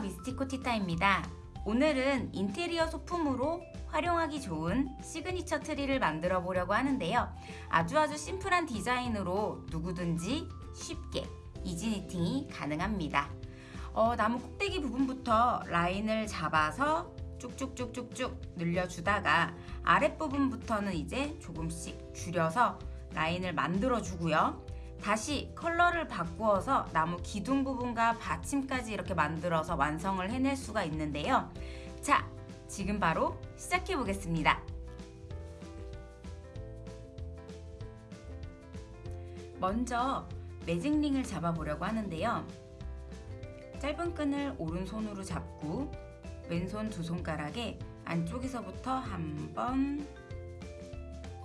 미스티코 티타입니다. 오늘은 인테리어 소품으로 활용하기 좋은 시그니처 트리를 만들어 보려고 하는데요. 아주 아주 심플한 디자인으로 누구든지 쉽게 easy knitting이 가능합니다. 어, 나무 꼭대기 부분부터 라인을 잡아서 쭉쭉쭉쭉쭉 늘려주다가 아랫부분부터는 이제 조금씩 줄여서 라인을 만들어 주고요 다시 컬러를 바꾸어서 나무 기둥 부분과 받침까지 이렇게 만들어서 완성을 해낼 수가 있는데요. 자, 지금 바로 시작해 보겠습니다. 먼저 매직링을 잡아보려고 하는데요. 짧은 끈을 오른손으로 잡고 왼손 두 손가락에 안쪽에서부터 한 번,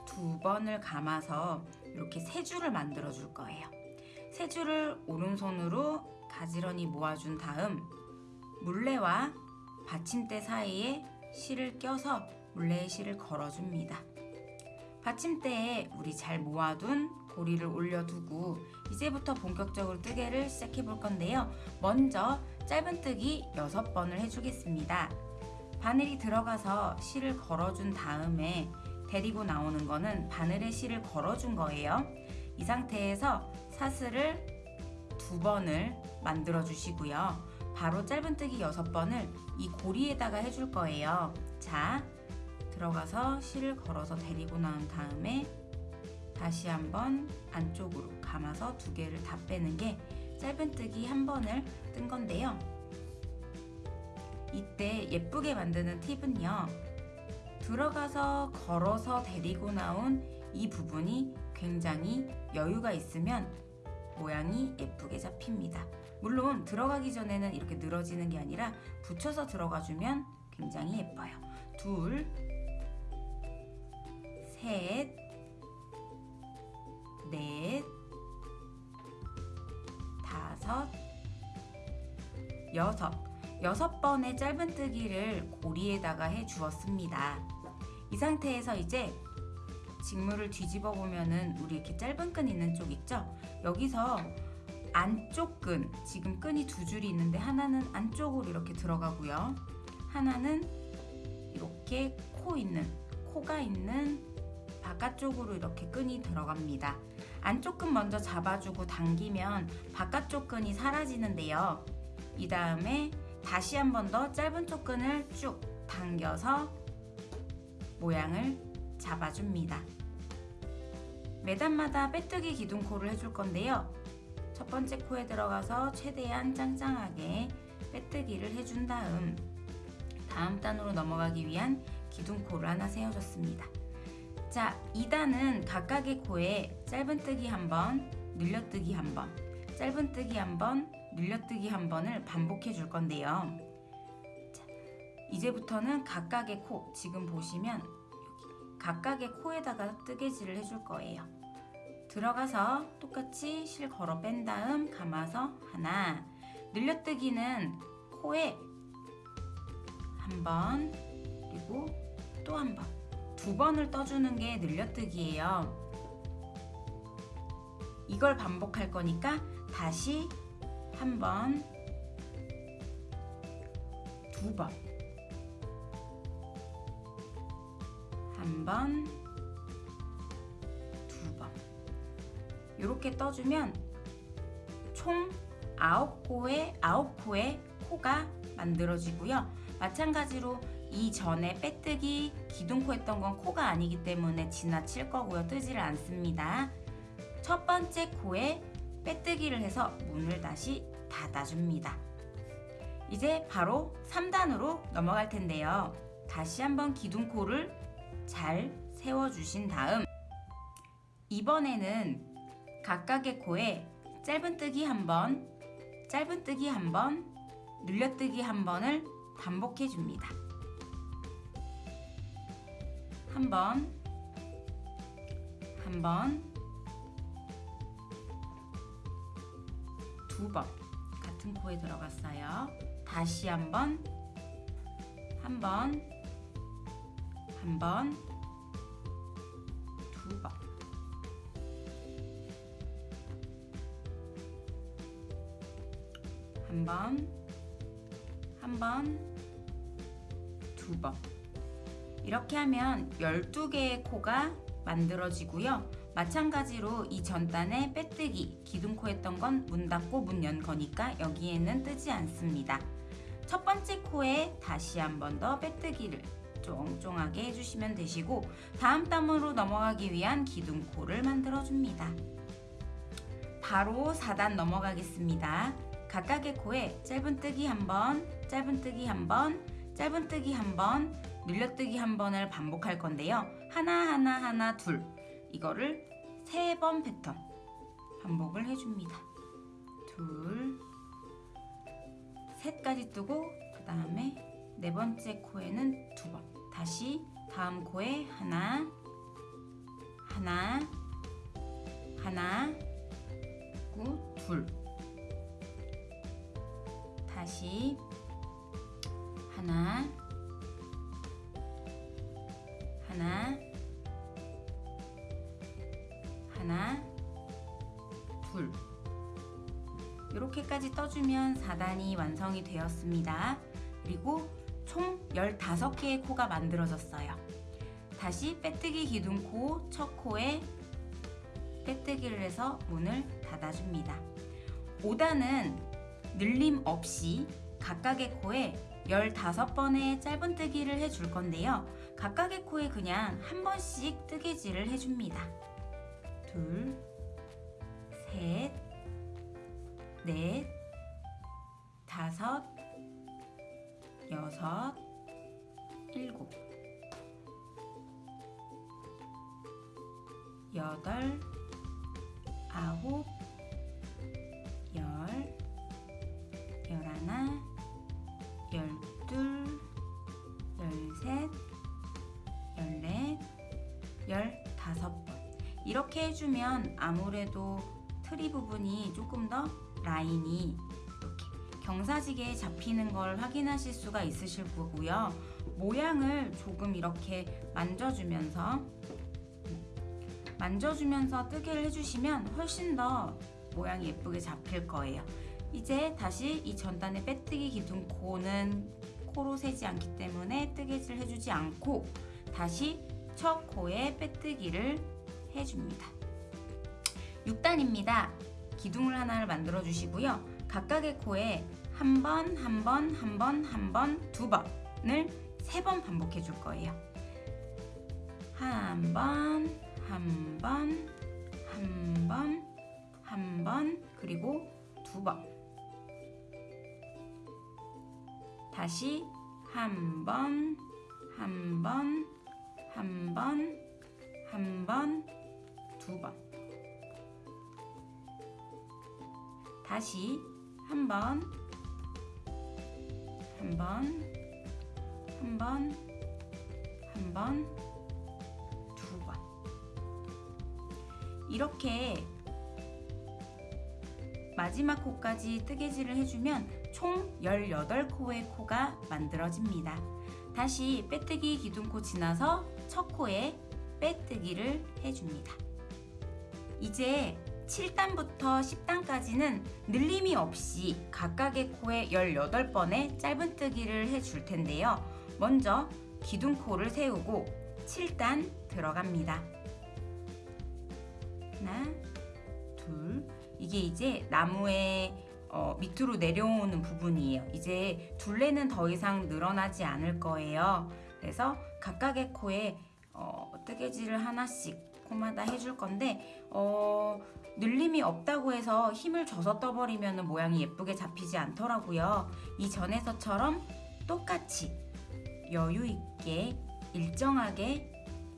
두 번을 감아서 이렇게 세 줄을 만들어 줄 거예요. 세 줄을 오른손으로 가지런히 모아준 다음 물레와 받침대 사이에 실을 껴서 물레에 실을 걸어줍니다. 받침대에 우리 잘 모아둔 고리를 올려두고 이제부터 본격적으로 뜨개를 시작해 볼 건데요. 먼저 짧은뜨기 6번을 해주겠습니다. 바늘이 들어가서 실을 걸어준 다음에 데리고 나오는 거는 바늘에 실을 걸어준 거예요. 이 상태에서 사슬을 두 번을 만들어 주시고요. 바로 짧은뜨기 여섯 번을 이 고리에다가 해줄 거예요. 자, 들어가서 실을 걸어서 데리고 나온 다음에 다시 한번 안쪽으로 감아서 두 개를 다 빼는 게 짧은뜨기 한 번을 뜬 건데요. 이때 예쁘게 만드는 팁은요. 들어가서 걸어서 데리고 나온 이 부분이 굉장히 여유가 있으면 모양이 예쁘게 잡힙니다. 물론 들어가기 전에는 이렇게 늘어지는 게 아니라 붙여서 들어가주면 굉장히 예뻐요. 둘, 셋, 넷, 다섯, 여섯. 여섯 번의 짧은뜨기를 고리에다가 해 주었습니다. 이 상태에서 이제 직물을 뒤집어 보면은 우리 이렇게 짧은 끈 있는 쪽 있죠? 여기서 안쪽 끈, 지금 끈이 두 줄이 있는데 하나는 안쪽으로 이렇게 들어가고요. 하나는 이렇게 코 있는, 코가 있는 바깥쪽으로 이렇게 끈이 들어갑니다. 안쪽 끈 먼저 잡아주고 당기면 바깥쪽 끈이 사라지는데요. 이 다음에 다시 한 번 더 짧은 쪽 끈을 쭉 당겨서 모양을 잡아줍니다. 매단마다 빼뜨기 기둥코를 해줄 건데요. 첫 번째 코에 들어가서 최대한 짱짱하게 빼뜨기를 해준 다음 다음 단으로 넘어가기 위한 기둥코를 하나 세워줬습니다. 자, 2단은 각각의 코에 짧은뜨기 한 번, 늘려뜨기 한 번, 짧은뜨기 한 번, 늘려뜨기 한 번을 반복해 줄 건데요. 이제부터는 각각의 코 지금 보시면 각각의 코에다가 뜨개질을 해줄 거예요. 들어가서 똑같이 실 걸어 뺀 다음 감아서 하나 늘려뜨기는 코에 한 번 그리고 또 한 번 두 번을 떠주는 게 늘려뜨기예요. 이걸 반복할 거니까 다시 한 번, 두 번, 한 번, 두 번. 이렇게 떠주면 총 아홉 코에 아홉 코의 코가 만들어지고요. 마찬가지로 이전에 빼뜨기 기둥코 했던 건 코가 아니기 때문에 지나칠 거고요. 뜨지를 않습니다. 첫 번째 코에 빼뜨기를 해서 문을 다시 닫아줍니다. 이제 바로 3단으로 넘어갈 텐데요. 다시 한번 기둥코를 잘 세워주신 다음 이번에는 각각의 코에 짧은뜨기 한 번, 짧은뜨기 한 번, 늘려뜨기 한 번을 반복해 줍니다. 한 번, 한 번, 두 번 같은 코에 들어갔어요. 다시 한 번, 한 번, 한 번, 두 번. 한 번, 한 번, 두 번. 이렇게 하면 12개의 코가 만들어지고요. 마찬가지로 이 전단에 빼뜨기, 기둥코 했던 건 문 닫고 문 연 거니까 여기에는 뜨지 않습니다. 첫 번째 코에 다시 한 번 더 빼뜨기를 쫑쫑하게 해주시면 되시고 다음 단으로 넘어가기 위한 기둥코를 만들어줍니다. 바로 4단 넘어가겠습니다. 각각의 코에 짧은뜨기 한 번, 짧은뜨기 한 번, 짧은뜨기 한 번, 늘려뜨기 한 번을 반복할 건데요. 하나하나 하나 둘 이거를 세 번 패턴 반복을 해줍니다. 둘, 셋까지 뜨고 그 다음에 네 번째 코에는 두 번. 다시 다음 코에 하나, 하나, 하나, 둘. 다시 하나, 하나, 하나, 둘. 이렇게까지 떠주면 4단이 완성이 되었습니다. 그리고 총 15개의 코가 만들어졌어요. 다시 빼뜨기 기둥코 첫 코에 빼뜨기를 해서 문을 닫아줍니다. 5단은 늘림 없이 각각의 코에 15번의 짧은뜨기를 해줄 건데요. 각각의 코에 그냥 한 번씩 뜨개질을 해줍니다. 둘, 셋, 넷, 다섯, 여섯, 일곱, 여덟, 아홉, 열, 열하나, 열둘, 열셋, 열넷, 열다섯 번. 이렇게 해주면 아무래도 트리 부분이 조금 더 라인이 경사지게 잡히는 걸 확인하실 수가 있으실 거고요. 모양을 조금 이렇게 만져주면서 만져주면서 뜨개를 해주시면 훨씬 더 모양이 예쁘게 잡힐 거예요. 이제 다시 이 전단의 빼뜨기 기둥 코는 코로 세지 않기 때문에 뜨개질 해주지 않고 다시 첫 코에 빼뜨기를 해줍니다. 6단입니다. 기둥을 하나를 만들어 주시고요. 각각의 코에 한 번, 한 번, 한 번, 한 번, 두 번을 세 번 반복해 줄 거예요. 한 번, 한 번, 한 번, 한 번, 그리고 두 번. 다시 한 번, 한 번, 한 번, 한 번, 두 번. 다시 한 번, 한 번, 한 번, 한 번, 두 번. 이렇게 마지막 코까지 뜨개질을 해주면 총 18코의 코가 만들어집니다. 다시 빼뜨기 기둥코 지나서 첫 코에 빼뜨기를 해줍니다. 이제 7단부터 10단까지는 늘림이 없이 각각의 코에 18번의 짧은뜨기를 해줄 텐데요. 먼저 기둥코를 세우고 7단 들어갑니다. 하나, 둘, 이게 이제 나무의 어, 밑으로 내려오는 부분이에요. 이제 둘레는 더 이상 늘어나지 않을 거예요. 그래서 각각의 코에 어, 뜨개질을 하나씩 코마다 해줄 건데 어, 늘림이 없다고 해서 힘을 줘서 떠버리면 모양이 예쁘게 잡히지 않더라고요. 이전에서처럼 똑같이 여유 있게 일정하게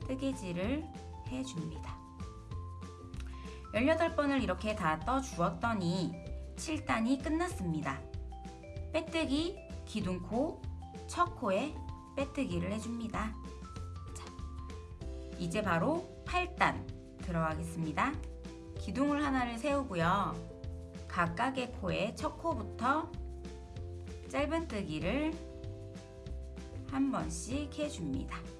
뜨개질을 해줍니다. 18번을 이렇게 다 떠주었더니 7단이 끝났습니다. 빼뜨기, 기둥코, 첫 코에 빼뜨기를 해줍니다. 자, 이제 바로 8단 들어가겠습니다. 기둥을 하나를 세우고요. 각각의 코에 첫 코부터 짧은뜨기를 한 번씩 해줍니다.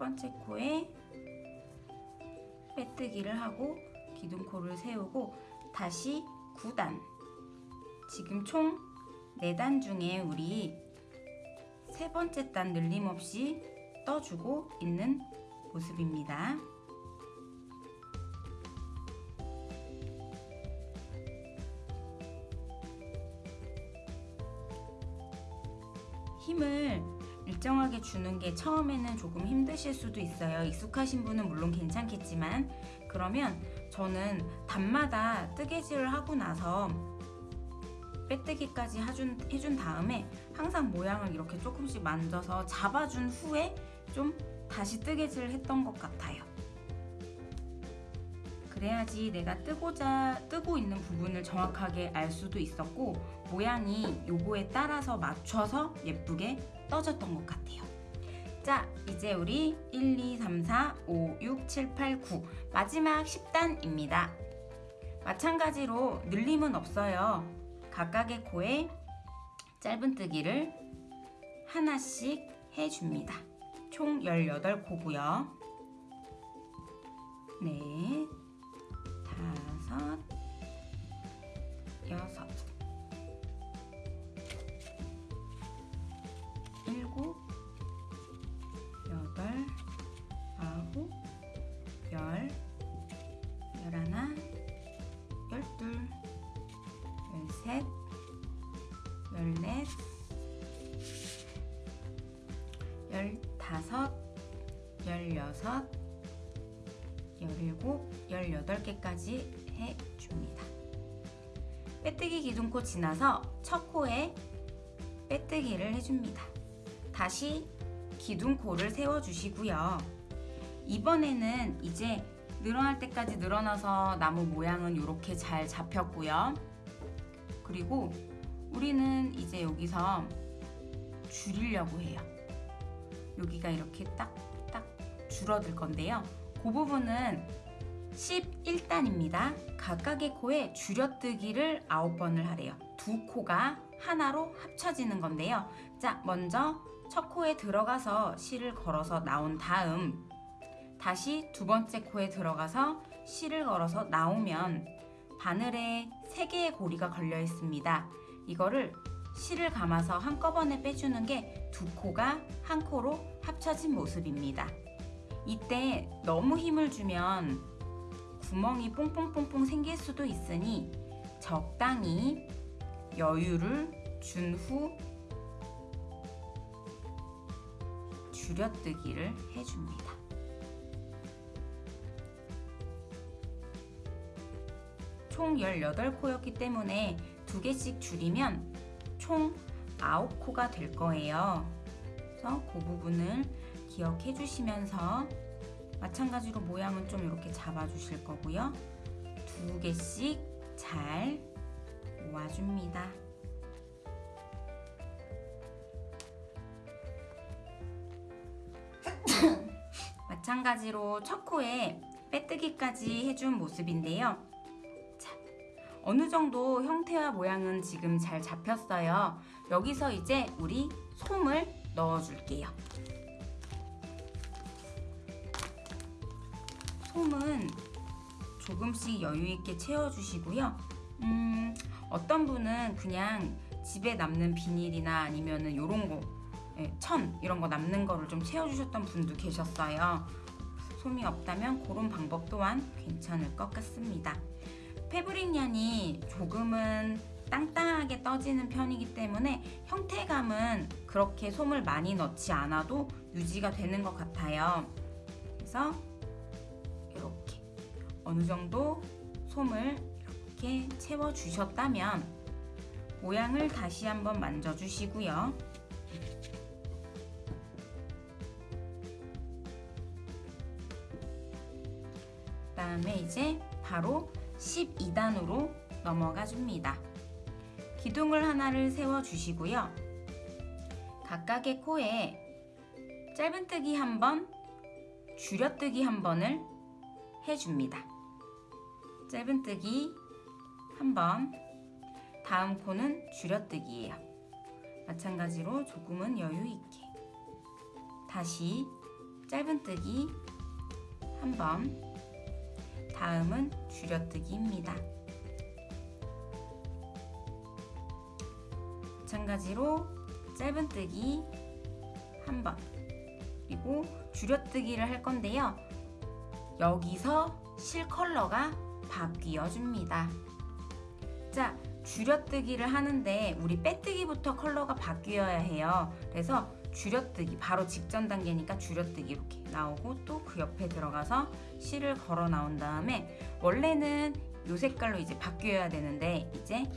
번째 코에 빼뜨기를 하고 기둥코를 세우고 다시 9단 지금 총 4단 중에 우리 세 번째 단 늘림없이 떠주고 있는 모습입니다. 일정하게 주는 게 처음에는 조금 힘드실 수도 있어요. 익숙하신 분은 물론 괜찮겠지만 그러면 저는 단마다 뜨개질을 하고 나서 빼뜨기까지 해준, 해준 다음에 항상 모양을 이렇게 조금씩 만져서 잡아준 후에 좀 다시 뜨개질을 했던 것 같아요. 그래야지 내가 뜨고자 뜨고 있는 부분을 정확하게 알 수도 있었고 모양이 요거에 따라서 맞춰서 예쁘게 떠졌던 것 같아요. 자, 이제 우리 1, 2, 3, 4, 5, 6, 7, 8, 9 마지막 10단입니다. 마찬가지로 늘림은 없어요. 각각의 코에 짧은뜨기를 하나씩 해줍니다. 총 18코고요. 네, 다섯, 여섯, 열일곱, 열여덟 개까지 해줍니다. 빼뜨기 기둥코 지나서 첫 코에 빼뜨기를 해줍니다. 다시 기둥코를 세워주시고요. 이번에는 이제 늘어날 때까지 늘어나서 나무 모양은 이렇게 잘 잡혔고요. 그리고 우리는 이제 여기서 줄이려고 해요. 여기가 이렇게 딱딱 줄어들 건데요. 그 부분은 11단입니다. 각각의 코에 줄여뜨기를 9번을 하래요. 두 코가 하나로 합쳐지는 건데요. 자, 먼저 첫 코에 들어가서 실을 걸어서 나온 다음 다시 두 번째 코에 들어가서 실을 걸어서 나오면 바늘에 세 개의 고리가 걸려 있습니다. 이거를 실을 감아서 한꺼번에 빼주는 게 두 코가 한 코로 합쳐진 모습입니다. 이때 너무 힘을 주면 구멍이 뽕뽕뽕뽕 생길 수도 있으니 적당히 여유를 준 후 줄여뜨기를 해줍니다. 총 18코였기 때문에 두 개씩 줄이면 총 9코가 될 거예요. 그래서 그 부분을 기억해 주시면서 마찬가지로 모양은 좀 이렇게 잡아 주실 거고요. 두 개씩 잘 모아줍니다. 마찬가지로 첫 코에 빼뜨기까지 해준 모습인데요. 자, 어느 정도 형태와 모양은 지금 잘 잡혔어요. 여기서 이제 우리 솜을 넣어줄게요. 솜은 조금씩 여유 있게 채워주시고요. 음, 어떤 분은 그냥 집에 남는 비닐이나 아니면 은 요런 거, 예, 천 이런 거 남는 거를 좀 채워주셨던 분도 계셨어요. 솜이 없다면 그런 방법 또한 괜찮을 것 같습니다. 패브릭 얀이 조금은 땅땅하게 떠지는 편이기 때문에 형태감은 그렇게 솜을 많이 넣지 않아도 유지가 되는 것 같아요. 그래서 어느 정도 솜을 이렇게 채워 주셨다면 모양을 다시 한번 만져 주시고요. 그 다음에 이제 바로 12단으로 넘어가 줍니다. 기둥을 하나를 세워 주시고요. 각각의 코에 짧은뜨기 한 번, 줄여뜨기 한 번을 해줍니다. 짧은뜨기 한 번, 다음 코는 줄여뜨기예요. 마찬가지로 조금은 여유 있게 다시 짧은뜨기 한 번, 다음은 줄여뜨기입니다. 마찬가지로 짧은뜨기 한 번, 그리고 줄여뜨기를 할 건데요. 여기서 실 컬러가 바뀌어 줍니다. 자, 줄여뜨기를 하는데 우리 빼뜨기부터 컬러가 바뀌어야 해요. 그래서 줄여뜨기 바로 직전 단계니까 줄여뜨기 이렇게 나오고 또 그 옆에 들어가서 실을 걸어 나온 다음에 원래는 이 색깔로 이제 바뀌어야 되는데 이제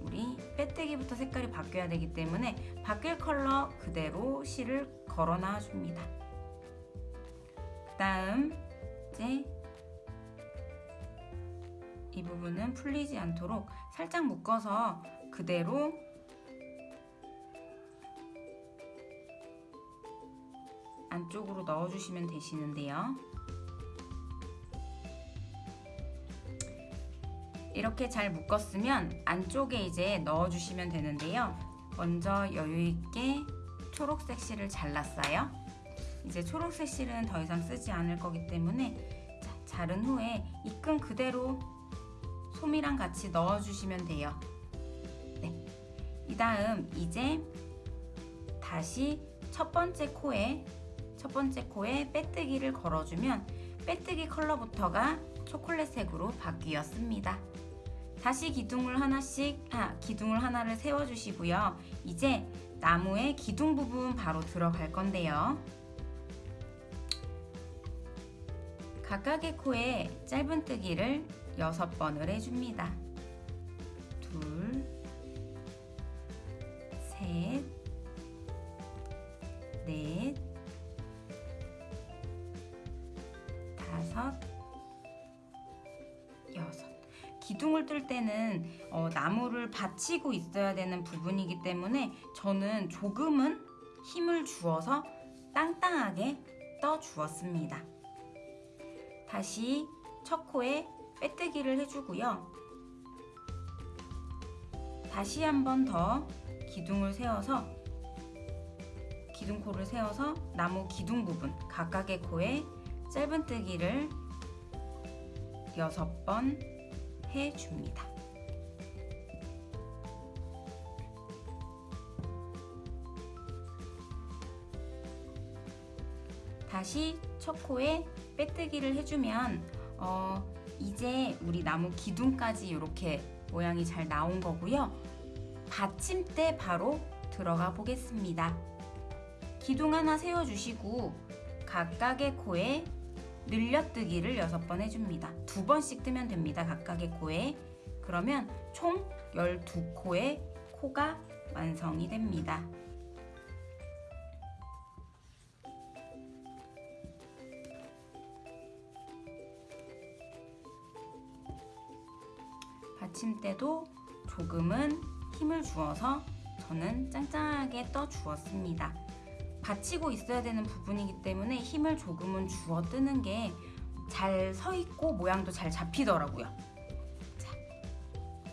우리 빼뜨기부터 색깔이 바뀌어야 되기 때문에 바뀔 컬러 그대로 실을 걸어 놔 줍니다. 그 다음 이제 이 부분은 풀리지 않도록 살짝 묶어서 그대로 안쪽으로 넣어주시면 되시는데요. 이렇게 잘 묶었으면 안쪽에 이제 넣어주시면 되는데요. 먼저 여유있게 초록색 실을 잘랐어요. 이제 초록색 실은 더 이상 쓰지 않을 거기 때문에 자, 자른 후에 이 끈 그대로 솜이랑 같이 넣어주시면 돼요. 네. 이 다음 이제 다시 첫 번째 코에 첫 번째 코에 빼뜨기를 걸어주면 빼뜨기 컬러부터가 초콜릿색으로 바뀌었습니다. 다시 기둥을 하나씩 아, 기둥을 하나를 세워 주시고요. 이제 나무의 기둥 부분 바로 들어갈 건데요. 각각의 코에 짧은뜨기를 6번을 해줍니다. 둘, 셋, 넷, 다섯, 여섯. 기둥을 뜰 때는 어, 나무를 받치고 있어야 되는 부분이기 때문에 저는 조금은 힘을 주어서 땅땅하게 떠 주었습니다. 다시 첫 코에 빼뜨기를 해주고요. 다시 한 번 더 기둥을 세워서 기둥코를 세워서 나무 기둥 부분 각각의 코에 짧은뜨기를 6번 해줍니다. 다시 첫 코에 빼뜨기를 해주면 어, 이제 우리 나무 기둥까지 이렇게 모양이 잘 나온 거고요. 받침대 바로 들어가 보겠습니다. 기둥 하나 세워주시고 각각의 코에 늘려뜨기를 6번 해줍니다. 두 번씩 뜨면 됩니다. 각각의 코에. 그러면 총 12코의 코가 완성이 됩니다. 받침대도 조금은 힘을 주어서 저는 짱짱하게 떠 주었습니다. 받치고 있어야 되는 부분이기 때문에 힘을 조금은 주어 뜨는 게 잘 서 있고 모양도 잘 잡히더라고요. 자,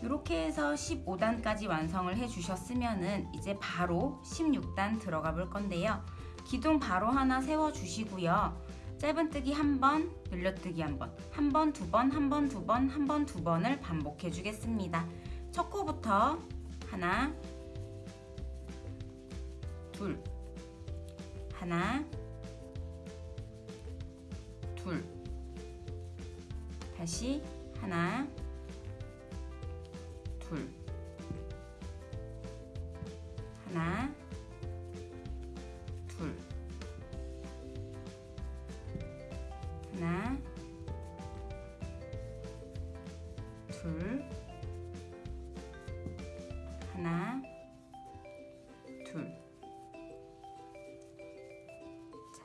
이렇게 해서 15단까지 완성을 해 주셨으면은 이제 바로 16단 들어가 볼 건데요. 기둥 바로 하나 세워 주시고요. 짧은뜨기 한 번, 늘려뜨기 한 번, 한 번, 두 번, 한 번, 두 번, 한 번, 두 번을 반복해 주겠습니다. 첫 코부터 하나, 둘, 하나, 둘, 다시 하나, 둘, 하나, 둘, 하나, 둘. 자,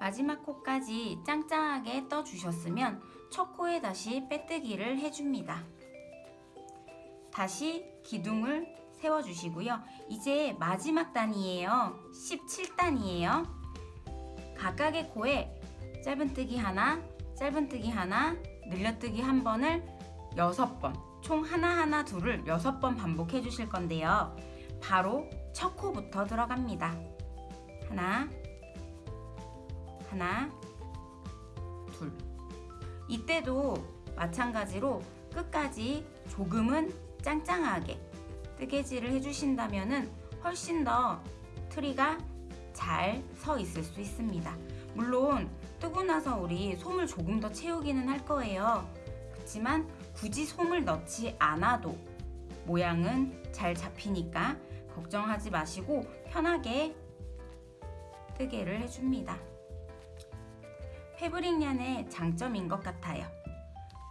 마지막 코까지 짱짱하게 떠주셨으면 첫 코에 다시 빼뜨기를 해줍니다. 다시 기둥을 세워주시고요. 이제 마지막 단이에요. 17단이에요. 각각의 코에 짧은뜨기 하나, 짧은뜨기 하나, 늘려뜨기 한 번을 여섯 번, 총 하나하나 둘을 여섯 번 반복해 주실 건데요. 바로 첫 코부터 들어갑니다. 하나, 하나, 둘. 이때도 마찬가지로 끝까지 조금은 짱짱하게 뜨개질을 해주신다면 훨씬 더 트리가 잘 서 있을 수 있습니다. 물론 뜨고 나서 우리 솜을 조금 더 채우기는 할 거예요. 그렇지만 굳이 솜을 넣지 않아도 모양은 잘 잡히니까 걱정하지 마시고 편하게 뜨개를 해줍니다. 패브릭 얀의 장점인 것 같아요.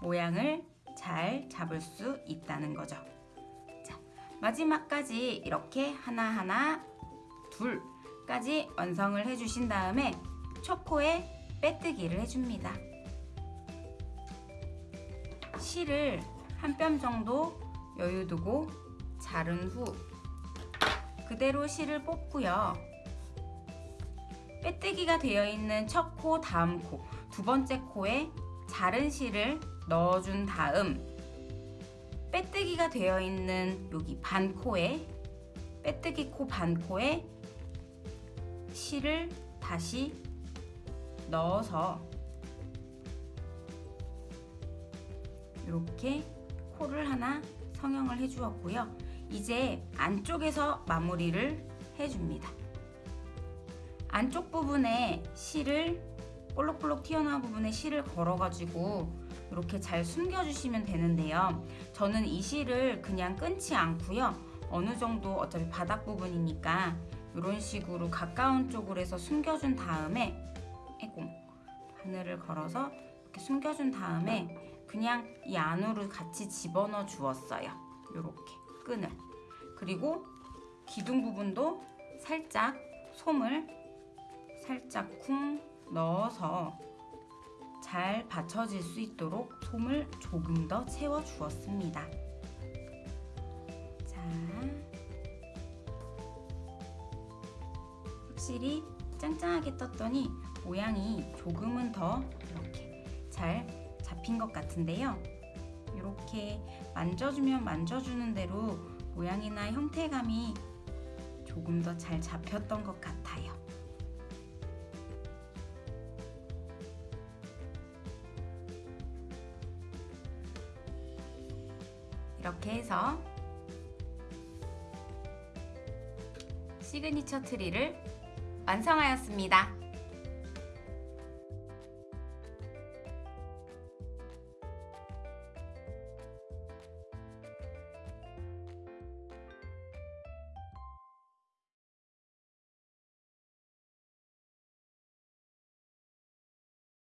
모양을 잘 잡을 수 있다는 거죠. 자, 마지막까지 이렇게 하나하나 둘까지 완성을 해주신 다음에 초코에 빼뜨기를 해줍니다. 실을 한 뼘 정도 여유 두고 자른 후 그대로 실을 뽑고요. 빼뜨기가 되어 있는 첫 코, 다음 코, 두 번째 코에 자른 실을 넣어준 다음 빼뜨기가 되어 있는 여기 반코에 빼뜨기 코 반코에 실을 다시 넣어서 이렇게 코를 하나 성형을 해주었고요. 이제 안쪽에서 마무리를 해줍니다. 안쪽 부분에 실을 볼록볼록 튀어나온 부분에 실을 걸어가지고 이렇게 잘 숨겨주시면 되는데요. 저는 이 실을 그냥 끊지 않고요. 어느 정도 어차피 바닥 부분이니까 이런 식으로 가까운 쪽으로 해서 숨겨준 다음에 에고 바늘을 걸어서 이렇게 숨겨준 다음에 그냥 이 안으로 같이 집어넣어 주었어요. 이렇게 끈을 그리고 기둥 부분도 살짝 솜을 살짝 쿵 넣어서 잘 받쳐질 수 있도록 솜을 조금 더 채워 주었습니다. 자, 확실히 짱짱하게 떴더니 모양이 조금은 더 이렇게 잘 잡힌 것 같은데요. 이렇게 만져주면 만져주는 대로 모양이나 형태감이 조금 더 잘 잡혔던 것 같아요. 이렇게 해서 시그니처 트리를 완성하였습니다.